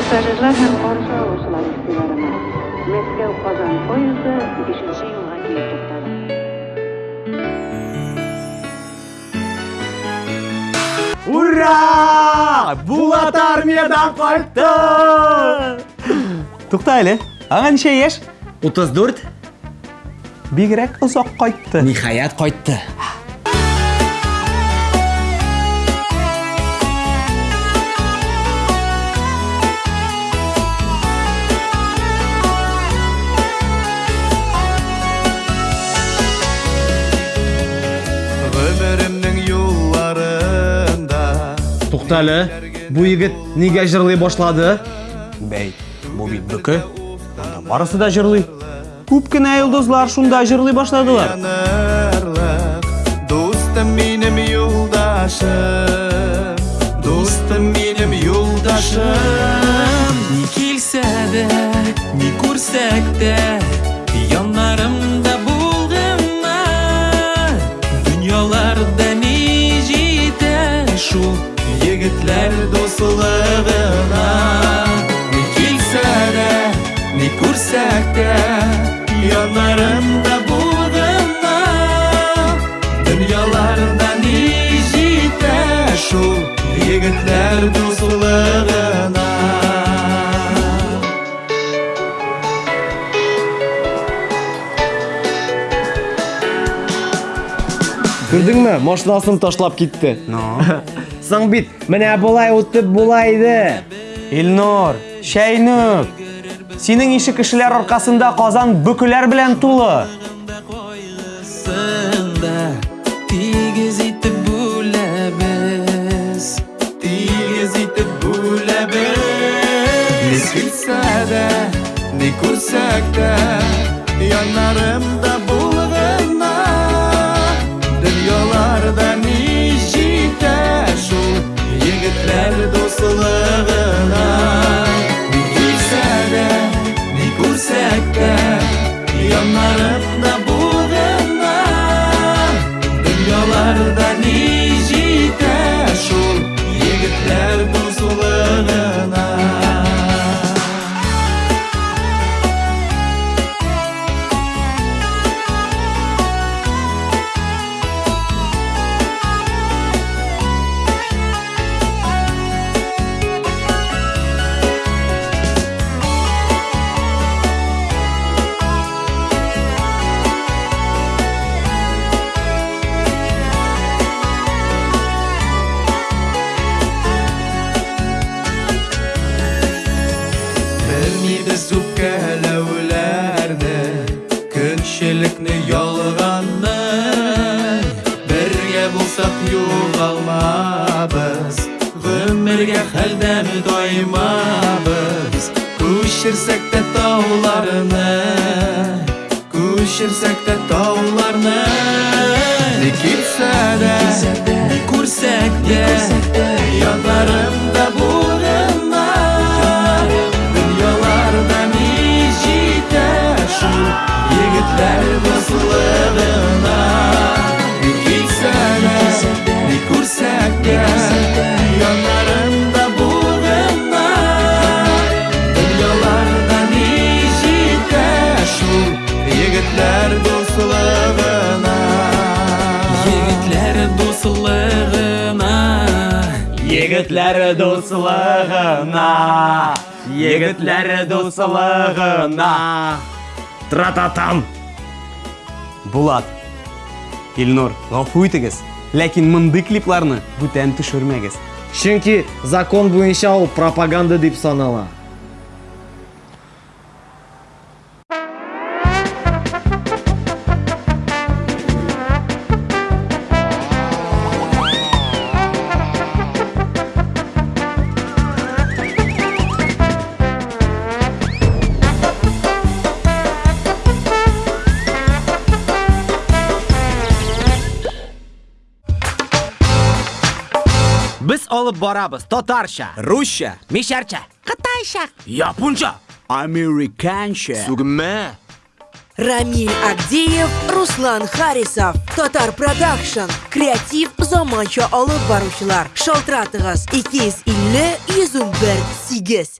Пассажирлар һәм каршы алучылар игътибарына. Мәскәү Казан поезды 5 юлга килеп туктады. Ура! Булат армиядан кайтты! Тукта әле. Аңа ничә яшь? 34 Бигрәк озак кайтты. ниһаят кайтты. Тукта әле. Бу егет нигә җырлый башлады? Бәй, бу бит бүке. Анда барысы да җырлый. Күп кенә йолдызлар шунда җырлый башладылар. Дустым минем юлдашым Дустым минем юлдашым Ни килсә дә, ни күрсәк тә, ни күрсәк тә, яннарымда булгынма. Дөньяларда ни җитә шул егетләр дуслыгына. Күрдеңме? Машинасын ташлап китте. Ну, Соң бит, менә болай үтеп була иде. Илнур, Шәйнүк. Синең ише кешеләр аркасында Казан бүкеләр белән тулы. Сында тигез итеп бүләбез Тигез итеп бүләбез Ни килсә дә, ни күрсәк тә Яннарымда Белмибез үпкәләүләрне Көнчелекне ялганны Бергә булсак югалмабыз Гомергә хәлдән таймабыз Күчерсәк тә тауларны Күчерсәк тә тауларны Ни килсә дә, ни күрсәк тә Егетләр дуслыгына Егетләр дуслыгына Егетләр дуслыгына. Егетләр дуслыгына. Трататам. Булат. Илнур, гафу итегез. Ләкин мондый клипларны бүтән төшермәгез. Чөнки закон буенча ул пропаганда дип санала. Biz olib boramiz tatarcha, ruscha, misharcha, qitaycha, yaponcha, amerikancha, sugma, Рамиль Агдеев, Руслан Харисов. Татар Продакшн. Креатив заманча алып баручылар. Шалтыратыгыз 250 101 8.